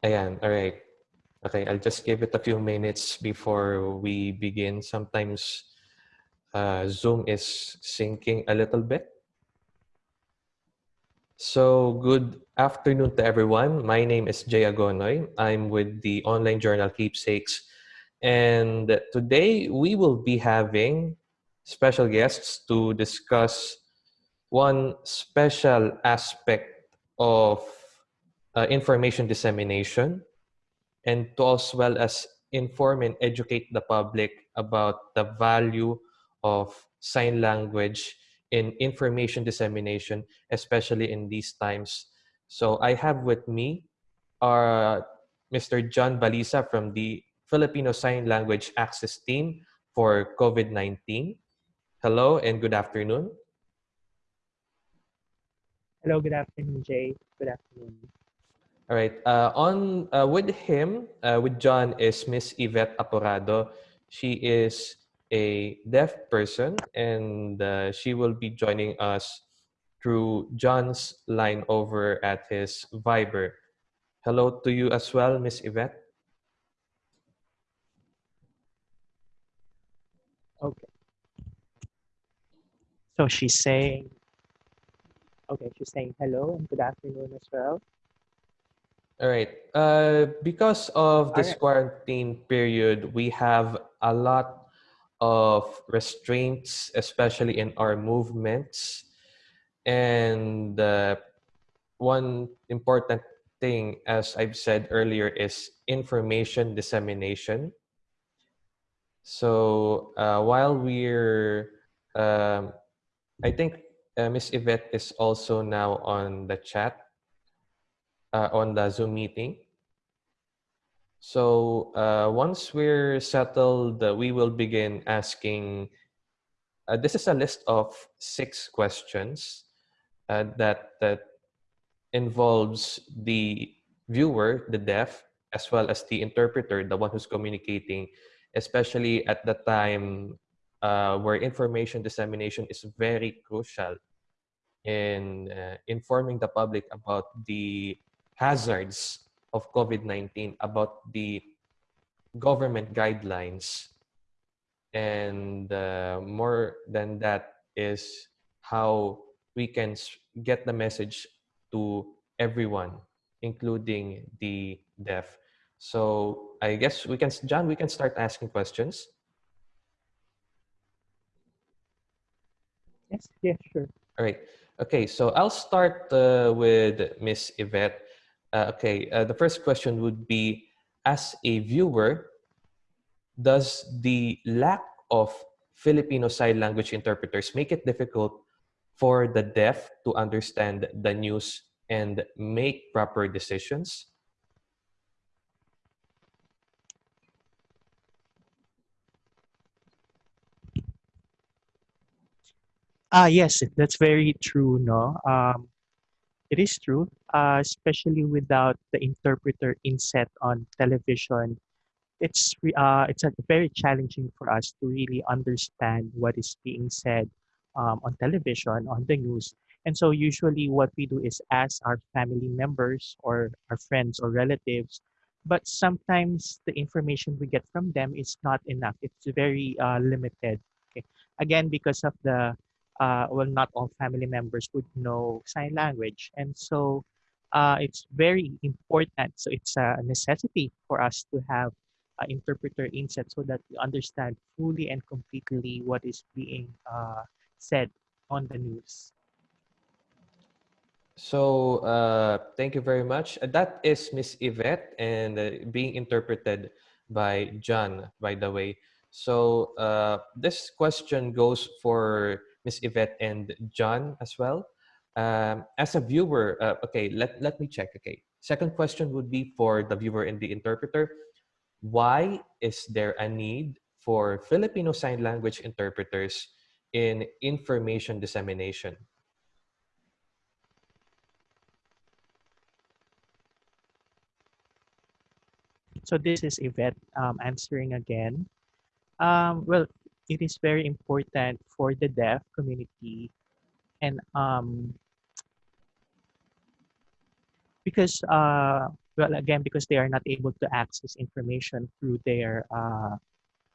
Ayan, all right. Okay, I'll just give it a few minutes before we begin. Sometimes uh, Zoom is syncing a little bit. So good afternoon to everyone. My name is Jay Agonoy. I'm with the online journal Keepsakes. And today we will be having special guests to discuss one special aspect of uh, information dissemination and to as well as inform and educate the public about the value of sign language in information dissemination, especially in these times. So I have with me our Mr. John Baliza from the Filipino Sign Language Access Team for COVID-19. Hello and good afternoon. Hello, good afternoon, Jay. Good afternoon. All right. Uh, on uh, with him, uh, with John is Miss Yvette Aporado. She is a deaf person, and uh, she will be joining us through John's line over at his Viber. Hello to you as well, Miss Yvette. Okay. So she's saying, okay, she's saying hello and good afternoon as well. All right. Uh, because of this right. quarantine period, we have a lot of restraints, especially in our movements. And uh, one important thing, as I've said earlier, is information dissemination. So uh, while we're, um, I think uh, Miss Yvette is also now on the chat uh, on the Zoom meeting. So uh, once we're settled, uh, we will begin asking. Uh, this is a list of six questions uh, that that involves the viewer, the deaf, as well as the interpreter, the one who's communicating, especially at the time where information dissemination is very crucial in uh, informing the public about the hazards of COVID-19, about the government guidelines. And uh, more than that is how we can get the message to everyone, including the deaf. So I guess we can, John, we can start asking questions. Yes, yes, sure. All right. Okay, so I'll start uh, with Miss Yvette. Uh, okay, uh, the first question would be, as a viewer, does the lack of Filipino Sign Language interpreters make it difficult for the deaf to understand the news and make proper decisions? Ah, yes, that's very true, no? Um, it is true, uh, especially without the interpreter inset on television. It's uh, it's a very challenging for us to really understand what is being said um, on television, on the news. And so usually what we do is ask our family members or our friends or relatives, but sometimes the information we get from them is not enough. It's very uh, limited. Okay. Again, because of the uh, well, not all family members would know sign language. And so uh, it's very important. So it's a necessity for us to have an interpreter inset so that we understand fully and completely what is being uh, said on the news. So uh, thank you very much. Uh, that is Miss Yvette and uh, being interpreted by John, by the way. So uh, this question goes for Miss Yvette and John as well. Um, as a viewer, uh, okay, let, let me check. Okay, second question would be for the viewer and the interpreter. Why is there a need for Filipino Sign Language interpreters in information dissemination? So this is Yvette um, answering again. Um, well, it is very important for the deaf community and um, because uh, well, again, because they are not able to access information through their, uh,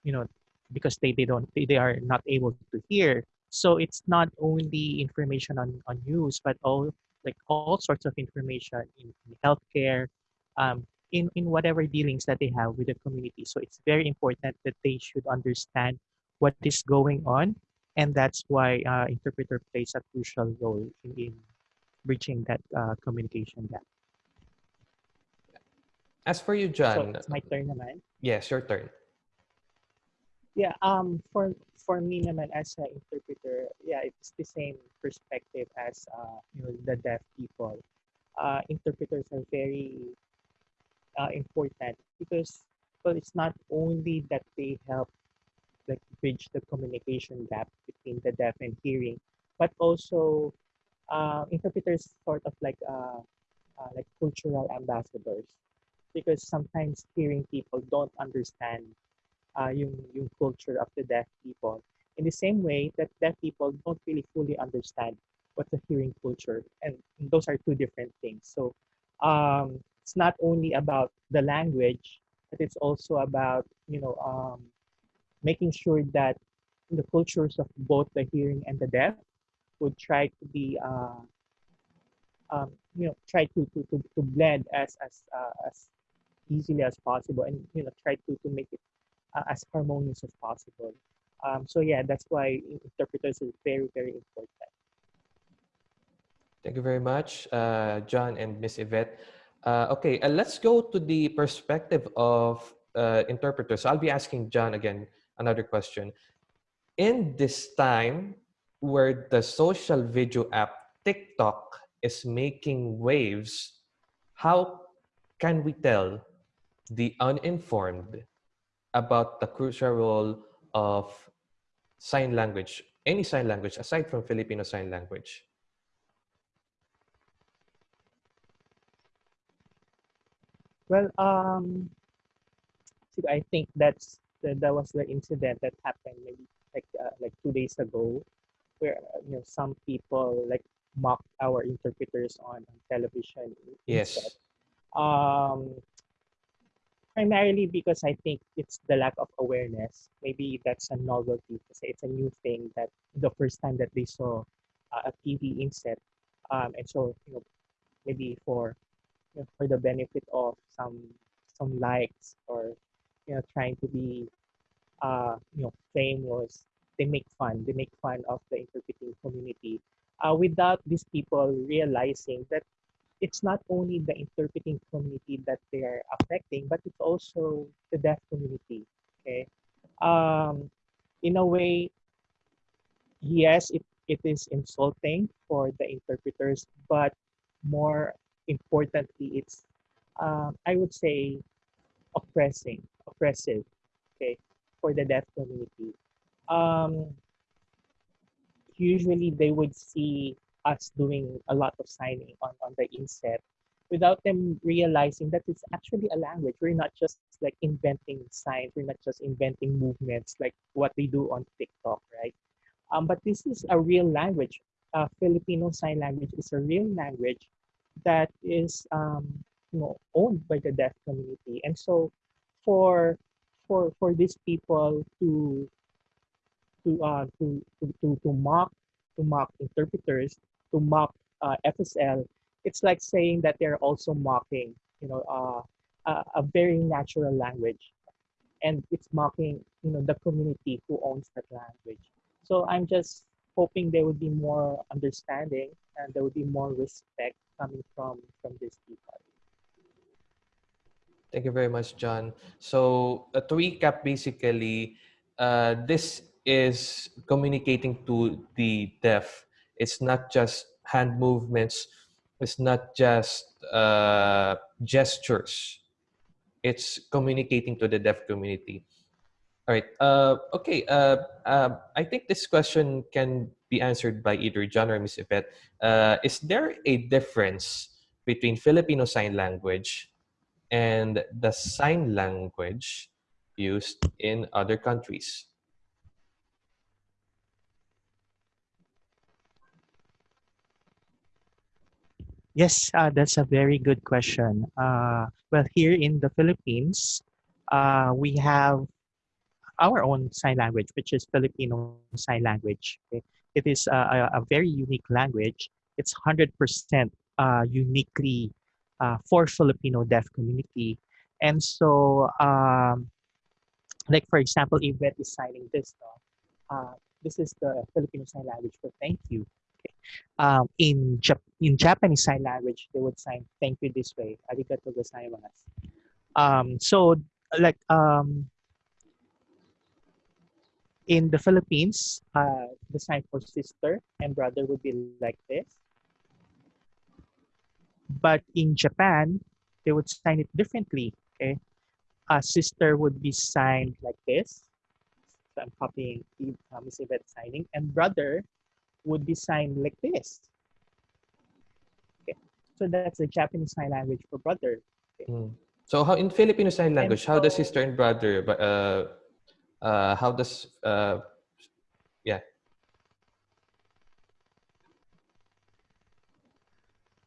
you know, because they, they don't, they, they are not able to hear. So it's not only information on, on news, but all like all sorts of information in, in healthcare, um, in, in whatever dealings that they have with the community. So it's very important that they should understand what is going on. And that's why uh, interpreter plays a crucial role in, in bridging that uh, communication gap. As for you, John. So it's my turn naman. Yes, your turn. Yeah, um, for for me naman as an interpreter, yeah, it's the same perspective as uh, you know the deaf people. Uh, interpreters are very uh, important because well, it's not only that they help like bridge the communication gap between the deaf and hearing, but also uh, interpreters sort of like uh, uh, like cultural ambassadors. Because sometimes hearing people don't understand uh, yung, yung culture of the deaf people. In the same way that deaf people don't really fully understand what the hearing culture and those are two different things. So um, it's not only about the language but it's also about you know um, making sure that the cultures of both the hearing and the deaf would try to be uh, um, you know try to to, to, to blend as as uh, as easily as possible and you know try to, to make it uh, as harmonious as possible. Um, so yeah that's why interpreters is very very important. Thank you very much uh, john and miss yvette. Uh, okay uh, let's go to the perspective of interpreters. So i'll be asking john again another question in this time where the social video app TikTok is making waves, how can we tell the uninformed about the crucial role of sign language, any sign language aside from Filipino Sign Language? Well, um, I think that's that was the incident that happened maybe like uh, like two days ago where you know some people like mock our interpreters on, on television yes. instead. um primarily because i think it's the lack of awareness. Maybe that's a novelty say. It's a new thing that the first time that they saw uh, a tv inset um and so you know maybe for you know, for the benefit of some some likes or you know trying to be uh you know famous they make fun. They make fun of the interpreting community uh, without these people realizing that it's not only the interpreting community that they are affecting, but it's also the deaf community. Okay, um, in a way, yes, it, it is insulting for the interpreters, but more importantly, it's um, I would say oppressing, oppressive, okay, for the deaf community um, usually they would see us doing a lot of signing on, on the inset without them realizing that it's actually a language. We're not just like inventing signs, we're not just inventing movements like what they do on TikTok, right? Um, but this is a real language. Uh, Filipino Sign Language is a real language that is um, you know owned by the deaf community. And so for for for these people to to uh, to, to, to, to mock to mock interpreters, to mock uh, FSL, it's like saying that they're also mocking, you know, uh, a, a very natural language, and it's mocking, you know, the community who owns that language. So I'm just hoping there would be more understanding and there would be more respect coming from from these people. Thank you very much, John. So uh, to recap, basically, uh, this is communicating to the deaf. It's not just hand movements. It's not just uh, gestures. It's communicating to the deaf community. All right. Uh, okay. Uh, uh, I think this question can be answered by either John or Miss Yvette. Uh, is there a difference between Filipino Sign Language and the sign language used in other countries? Yes, uh, that's a very good question. Uh, well, here in the Philippines, uh, we have our own sign language, which is Filipino Sign Language. It is a, a, very unique language. It's 100% uh, uniquely uh, for Filipino deaf community. And so, um, like for example, Yvette is signing this. No? Uh, this is the Filipino Sign Language for thank you. Okay. Um, in, Jap in Japanese Sign Language, they would sign thank you this way. Arigato gozaimasu. Um, so, like, um, in the Philippines, uh, the sign for sister and brother would be like this. But in Japan, they would sign it differently. Okay, a sister would be signed like this. So I'm copying uh, Miss Yvette signing, and brother would be signed like this. Okay, so that's the Japanese sign language for brother. Okay. Mm. So how in Filipino sign language, so, how does sister and brother uh, uh, how does uh, yeah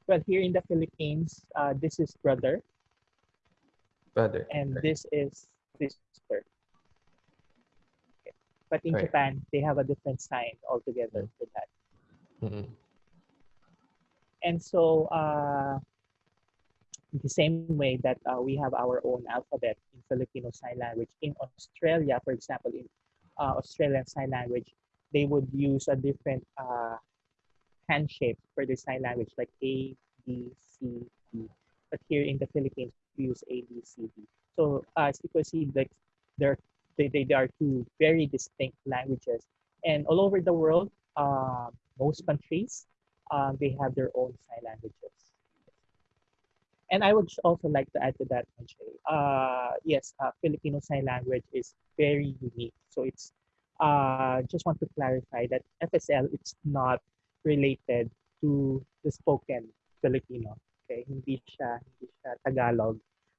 well here in the philippines uh, this is brother brother and okay. this is sister okay. but in right. japan they have a different sign altogether mm -hmm. for that mm -hmm. and so uh, the same way that uh, we have our own alphabet in Filipino Sign Language. In Australia, for example, in uh, Australian Sign Language, they would use a different uh, hand shape for the sign language, like A, B, C, D. But here in the Philippines, we use A, B, C, D. So as you can see, like there, they, they, they are two very distinct languages. And all over the world, uh, most countries, uh, they have their own sign languages. And I would also like to add to that, Jay. Uh, yes, uh, Filipino Sign Language is very unique. So it's uh, just want to clarify that FSL it's not related to the spoken Filipino. Okay, hindi siya hindi siya Tagalog.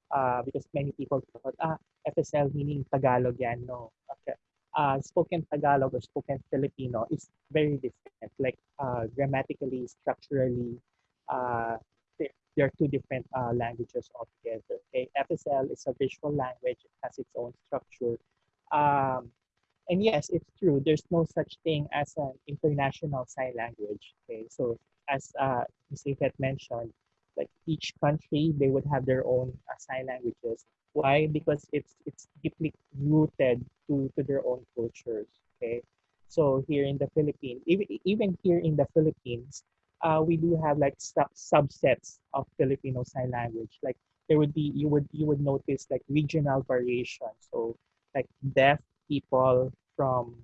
Uh, because many people thought, ah, FSL meaning Tagalog yan. No. Okay. Uh, spoken Tagalog or spoken Filipino is very different. Like uh, grammatically, structurally, uh, there are two different uh, languages altogether. Okay, FSL is a visual language; it has its own structure. Um, and yes, it's true. There's no such thing as an international sign language. Okay, so as uh, Ms. Yvette mentioned, like each country, they would have their own uh, sign languages. Why? Because it's it's deeply rooted to, to their own cultures. Okay, so here in the Philippines, even, even here in the Philippines, uh, we do have like sub subsets of Filipino sign language. Like there would be you would you would notice like regional variation. So like deaf people from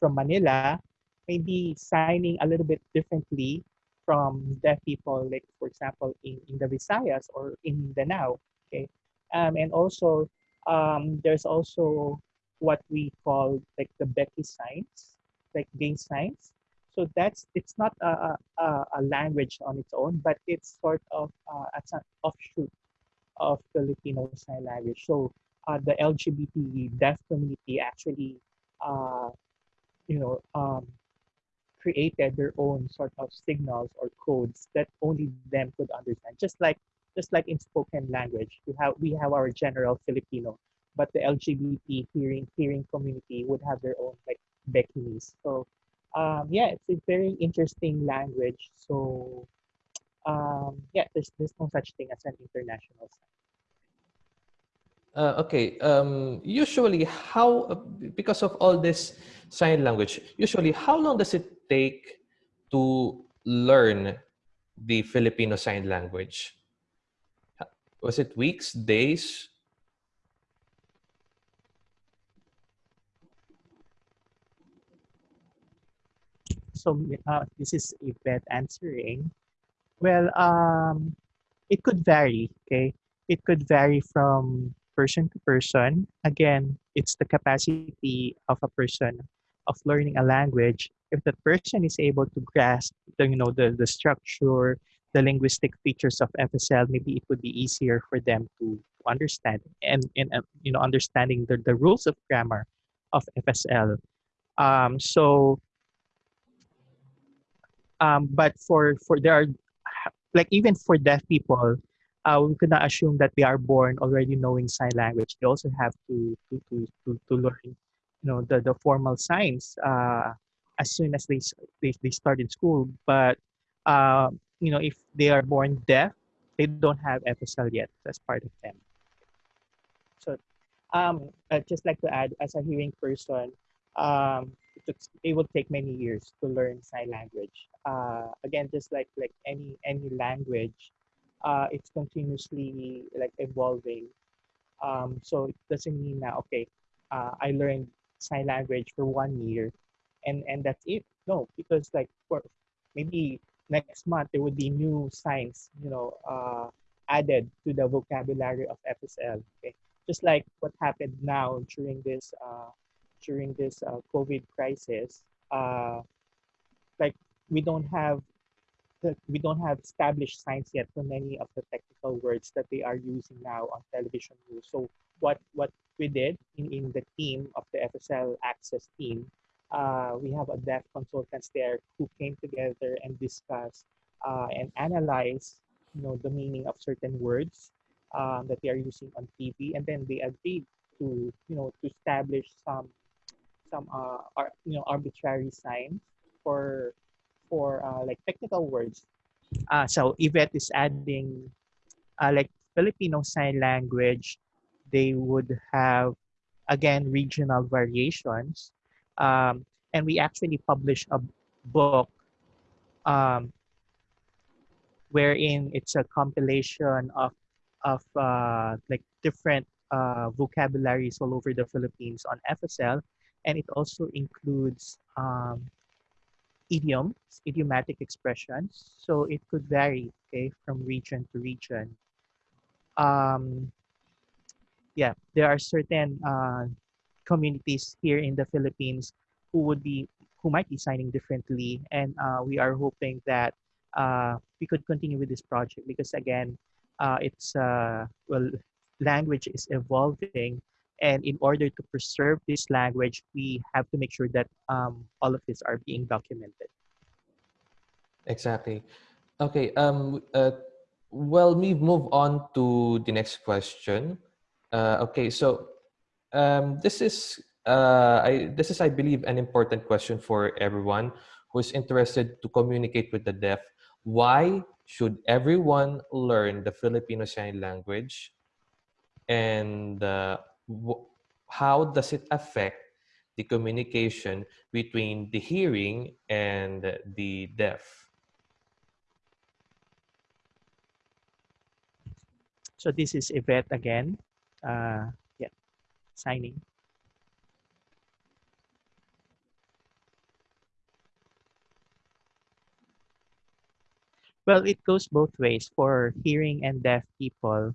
from Manila may be signing a little bit differently from deaf people, like for example in, in the Visayas or in Mindanao. Okay, um, and also um, there's also what we call like the Becky signs, like gay signs. So that's it's not a, a, a language on its own, but it's sort of uh, an offshoot of Filipino Sign Language. So uh, the LGBT deaf community actually, uh, you know, um, created their own sort of signals or codes that only them could understand. Just like just like in spoken language, we have we have our general Filipino, but the LGBT hearing hearing community would have their own like Beckinese. So um, yeah, it's a very interesting language. So um, yeah, there's there's no such thing as an international sign. Uh, okay. Um, usually, how because of all this sign language, usually how long does it take to learn the Filipino sign language? Was it weeks, days? so uh, this is Yvette answering. Well, um, it could vary, okay? It could vary from person to person. Again, it's the capacity of a person of learning a language. If that person is able to grasp the, you know, the, the structure, the linguistic features of FSL, maybe it would be easier for them to understand and, and uh, you know, understanding the, the rules of grammar of FSL. Um, so um, but for for there are like even for deaf people, uh, we could not assume that they are born already knowing sign language. They also have to to to to, to learn, you know, the the formal signs uh, as soon as they they, they start in school. But uh, you know, if they are born deaf, they don't have FSL yet as part of them. So, um, I'd just like to add, as a hearing person, um, it will take many years to learn sign language. Uh, again, just like like any any language, uh, it's continuously like evolving. Um, so it doesn't mean that okay, uh, I learned sign language for one year, and and that's it. No, because like for maybe next month there would be new signs, you know, uh, added to the vocabulary of FSL. Okay, just like what happened now during this uh, during this uh, COVID crisis. Uh, like we don't have the, we don't have established signs yet for many of the technical words that they are using now on television news. So what what we did in, in the team of the FSL Access team, uh, we have a deaf consultants there who came together and discussed uh, and analyzed you know the meaning of certain words um, that they are using on TV, and then they agreed to you know to establish some some uh, ar- you know arbitrary signs for for uh, like technical words. Uh, so Yvette is adding uh, like Filipino sign language. They would have again regional variations, um, and we actually published a book um, wherein it's a compilation of of uh, like different uh, vocabularies all over the Philippines on FSL, and it also includes um, idioms, idiomatic expressions. So it could vary, okay, from region to region. Um, yeah, there are certain uh, communities here in the Philippines who would be who might be signing differently, and uh, we are hoping that uh, we could continue with this project because again, uh, it's uh, well, language is evolving, and in order to preserve this language, we have to make sure that um, all of this are being documented. Exactly. Okay. Um. Uh, well, we move on to the next question. Uh, okay. So, um, this is uh, I this is I believe an important question for everyone who is interested to communicate with the deaf. Why should everyone learn the Filipino Sign Language? And uh, how does it affect the communication between the hearing and the deaf? So this is Yvette again. Uh, yeah, signing. Well, it goes both ways for hearing and deaf people.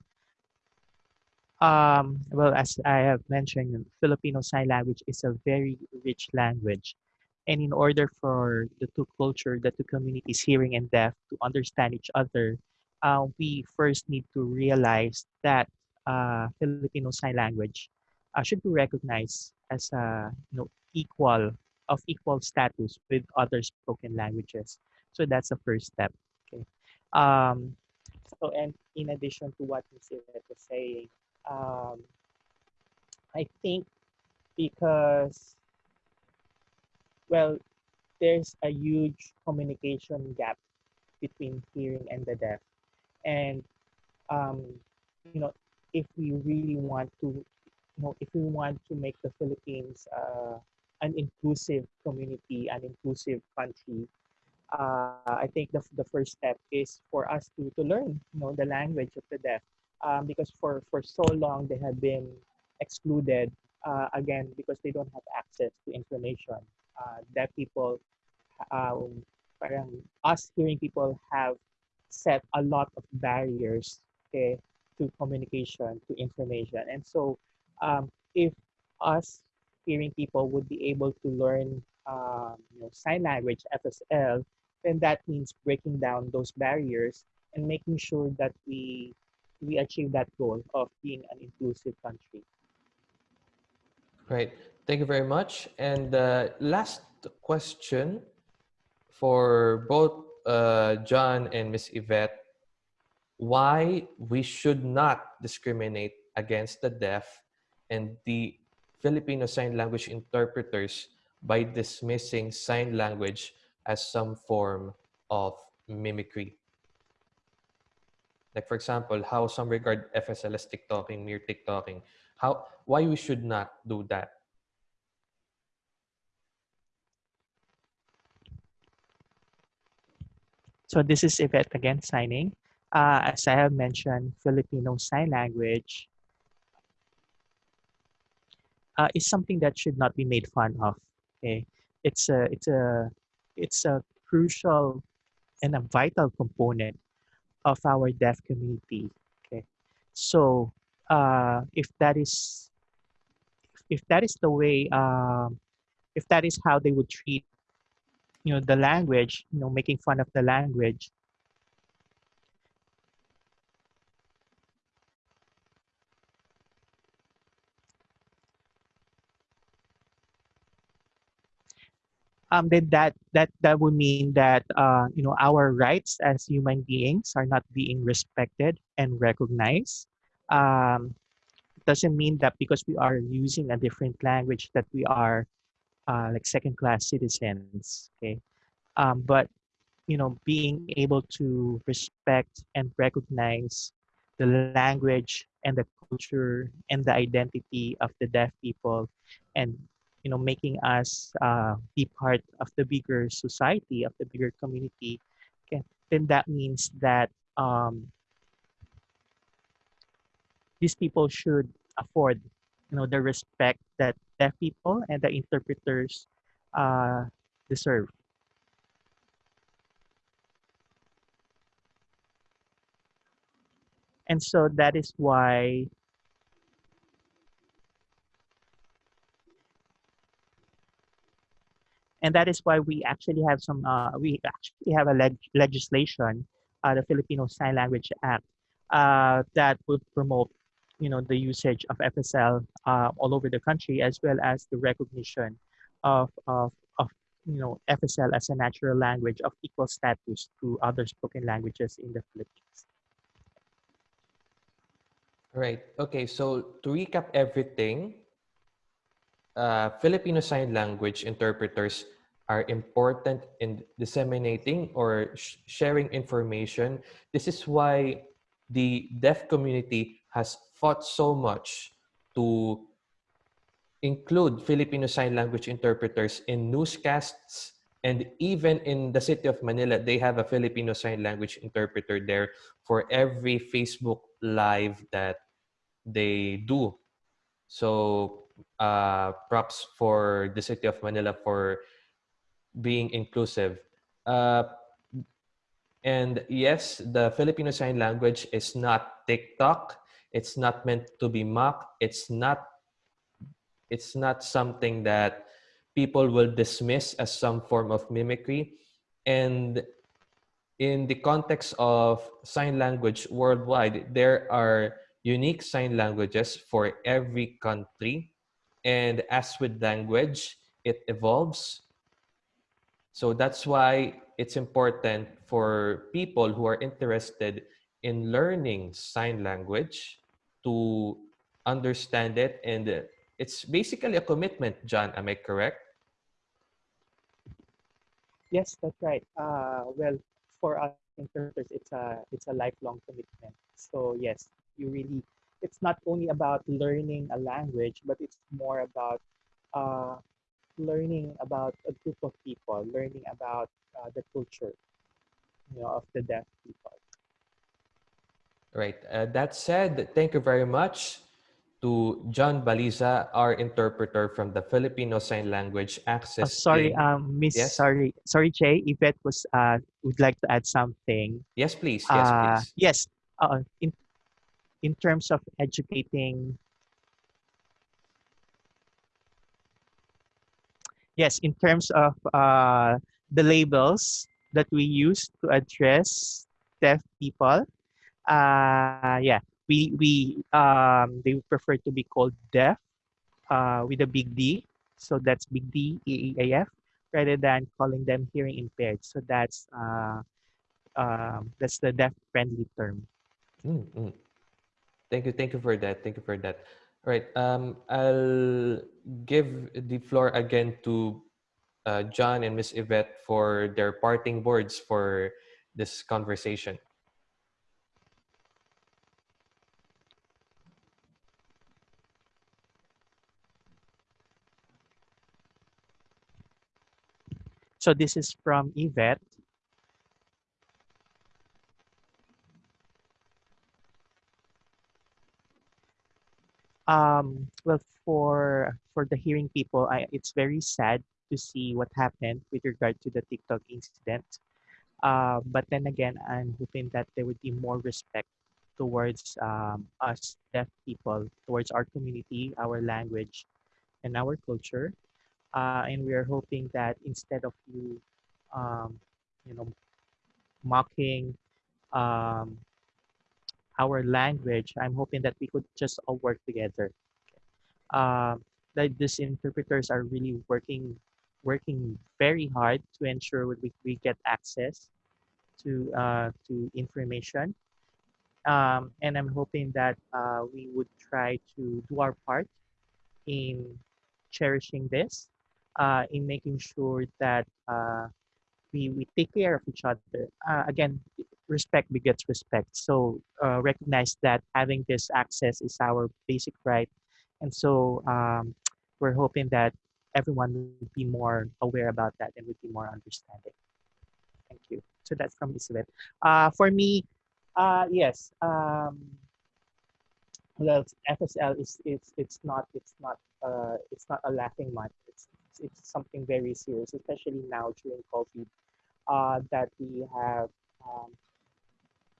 Um, well, as I have mentioned, Filipino Sign Language is a very rich language. And in order for the two cultures, the two communities, hearing and deaf, to understand each other, uh, we first need to realize that uh, Filipino Sign Language uh, should be recognized as a you know, equal of equal status with other spoken languages. So that's the first step. Okay. Um, so, and in addition to what Ms. Was saying, um, I think because, well, there's a huge communication gap between hearing and the deaf. And, um, you know, if we really want to, you know, if we want to make the Philippines uh, an inclusive community, an inclusive country, uh, I think the, the first step is for us to, to learn you know, the language of the deaf um, because for, for so long they have been excluded uh, again because they don't have access to information. Uh, deaf people, um, us hearing people have set a lot of barriers okay, to communication, to information. And so um, if us hearing people would be able to learn um, you know, sign language, FSL, then that means breaking down those barriers and making sure that we we achieve that goal of being an inclusive country. Great. Thank you very much. And uh, last question for both uh, John and Miss Yvette. why we should not discriminate against the deaf and the Filipino Sign Language interpreters by dismissing sign language as some form of mimicry. Like for example, how some regard FSL as TikToking, mere TikToking. How why we should not do that? So this is Yvette again signing. Uh, as I have mentioned, Filipino Sign Language uh, is something that should not be made fun of. Okay, it's a it's a it's a crucial and a vital component of our deaf community. Okay, so uh, if that is if that is the way um, if that is how they would treat you know the language you know making fun of the language um, then that that that would mean that uh, you know our rights as human beings are not being respected and recognized. Um, doesn't mean that because we are using a different language that we are uh, like second class citizens. Okay, um, but you know being able to respect and recognize the language and the culture and the identity of the deaf people and you know making us uh, be part of the bigger society of the bigger community. Okay then that means that um, these people should afford you know the respect that deaf people and the interpreters uh, deserve. And so that is why and that is why we actually have some uh, we actually have a leg legislation uh, the filipino sign language act uh, that would promote you know the usage of fsl uh, all over the country as well as the recognition of, of of you know fsl as a natural language of equal status to other spoken languages in the philippines Right. Okay. So to recap everything, uh, Filipino Sign Language interpreters are important in disseminating or sh sharing information. This is why the deaf community has fought so much to include Filipino Sign Language interpreters in newscasts and even in the city of Manila, they have a Filipino Sign Language interpreter there for every Facebook Live that they do. So uh, props for the city of Manila for being inclusive. Uh, and yes, the Filipino Sign Language is not TikTok. It's not meant to be mocked. It's not. It's not something that people will dismiss as some form of mimicry. And in the context of sign language worldwide, there are unique sign languages for every country. And as with language, it evolves. So that's why it's important for people who are interested in learning sign language to understand it. And it's basically a commitment, John. Am I correct? Yes, that's right. Uh, well, for us interpreters, it's a it's a lifelong commitment. So yes, you really it's not only about learning a language but it's more about uh, learning about a group of people learning about uh, the culture you know of the deaf people right uh, that said thank you very much to John Baliza, our interpreter from the Filipino Sign Language Access. Oh, sorry, um, Miss. Yes? Sorry, sorry, Jay. Yvette was uh would like to add something. Yes, please. Yes, uh, please. Yes. Uh, in in terms of educating yes in terms of uh, the labels that we use to address deaf people uh, yeah we we um, they prefer to be called deaf uh, with a big D. So that's big D E E A F rather than calling them hearing impaired. So that's uh, um, that's the deaf friendly term. Mm, mm. Thank you. Thank you for that. Thank you for that. All right. Um, I'll give the floor again to uh, John and Miss Yvette for their parting words for this conversation. So this is from Yvette. Um, well, for for the hearing people, I, it's very sad to see what happened with regard to the TikTok incident. Uh, but then again, I'm hoping that there would be more respect towards um, us deaf people, towards our community, our language, and our culture. Uh, and we are hoping that instead of you, um, you know, mocking um, our language, I'm hoping that we could just all work together. Uh, that these interpreters are really working working very hard to ensure we, we get access to uh, to information. Um, and I'm hoping that uh, we would try to do our part in cherishing this, uh, in making sure that uh, we, we take care of each other. Uh, again, respect begets respect. So uh, recognize that having this access is our basic right. And so um, we're hoping that everyone would be more aware about that and would be more understanding. Thank you. So that's from Elizabeth. Uh, for me, uh, yes. Um, well, FSL is it's it's not it's not uh, it's not a laughing matter. It's, it's it's something very serious, especially now during COVID, uh, that we have. Um,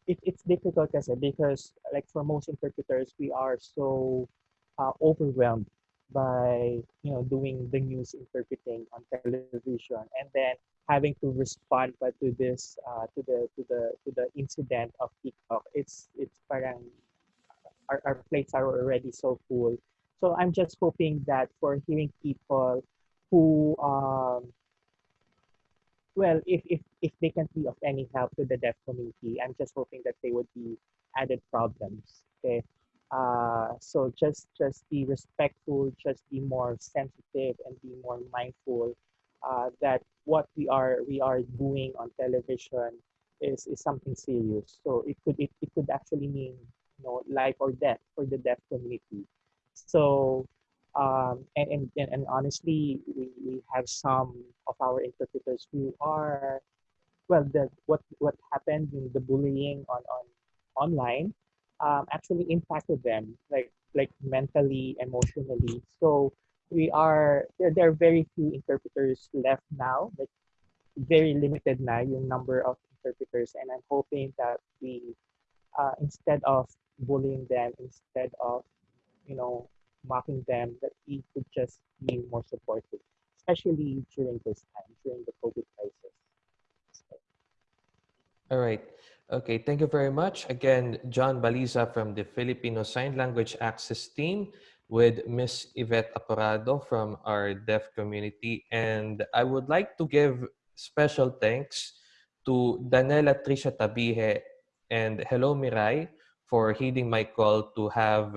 it, it's difficult, I said, because like for most interpreters, we are so uh, overwhelmed by you know doing the news interpreting on television and then having to respond but to this uh, to the to the to the incident of TikTok. It's it's parang our, our plates are already so full. So I'm just hoping that for hearing people who um well if, if if they can be of any help to the deaf community I'm just hoping that they would be added problems okay uh, so just just be respectful, just be more sensitive, and be more mindful uh, that what we are we are doing on television is is something serious. So it could it, it could actually mean you know life or death for the deaf community. So um, and, and and honestly, we, we have some of our interpreters who are well the what what happened in the bullying on on online um, actually impacted them like like mentally emotionally. So we are there, there are very few interpreters left now like very limited now yung number of interpreters. And i'm hoping that we uh, instead of bullying them instead of you know mocking them that we could just be more supportive especially during this time during the covid crisis all right Okay, thank you very much. Again, John Baliza from the Filipino Sign Language Access Team with Miss Yvette Aporado from our deaf community. And I would like to give special thanks to Danela Trisha Tabihe and Hello Mirai for heeding my call to have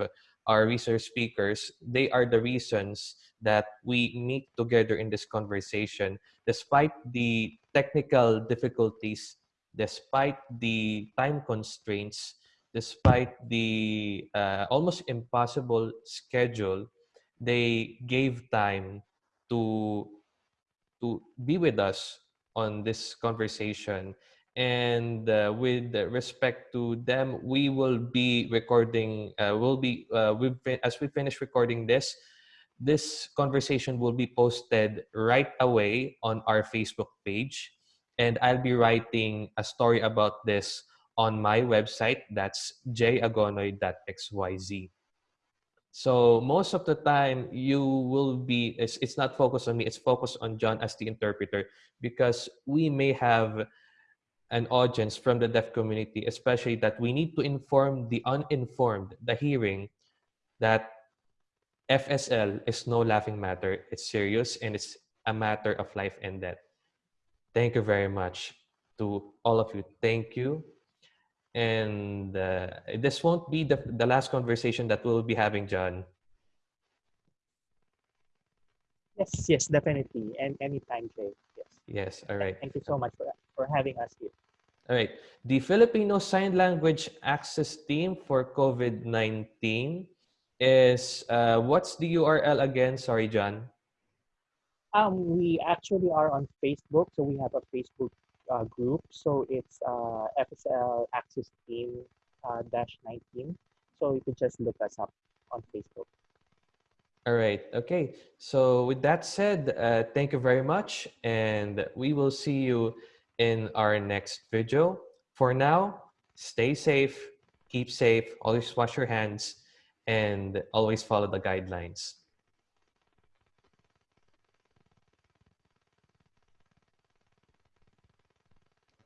our research speakers. They are the reasons that we meet together in this conversation, despite the technical difficulties despite the time constraints, despite the uh, almost impossible schedule, they gave time to to be with us on this conversation. And uh, with respect to them, we will be recording. Uh, will be uh, we as we finish recording this. This conversation will be posted right away on our Facebook page and I'll be writing a story about this on my website. That's jayagonoy.xyz. So most of the time, you will be, it's, it's not focused on me, it's focused on John as the interpreter because we may have an audience from the deaf community, especially that we need to inform the uninformed, the hearing, that FSL is no laughing matter. It's serious and it's a matter of life and death. Thank you very much to all of you. Thank you. And uh, this won't be the, the last conversation that we'll be having, John. Yes, yes, definitely. And anytime, Jay. Yes. Yes, all right. Thank you so much for for having us here. All right. The Filipino Sign Language Access Team for COVID-19 is, uh, what's the URL again? Sorry, John. Um, we actually are on Facebook, so we have a Facebook uh, group. So it's uh, FSL Access Team uh, dash 19. So you can just look us up on Facebook. All right. Okay. So with that said, uh, thank you very much. And we will see you in our next video. For now, stay safe, keep safe, always wash your hands, and always follow the guidelines.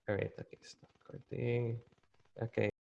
All right. Okay. Stop recording. Okay.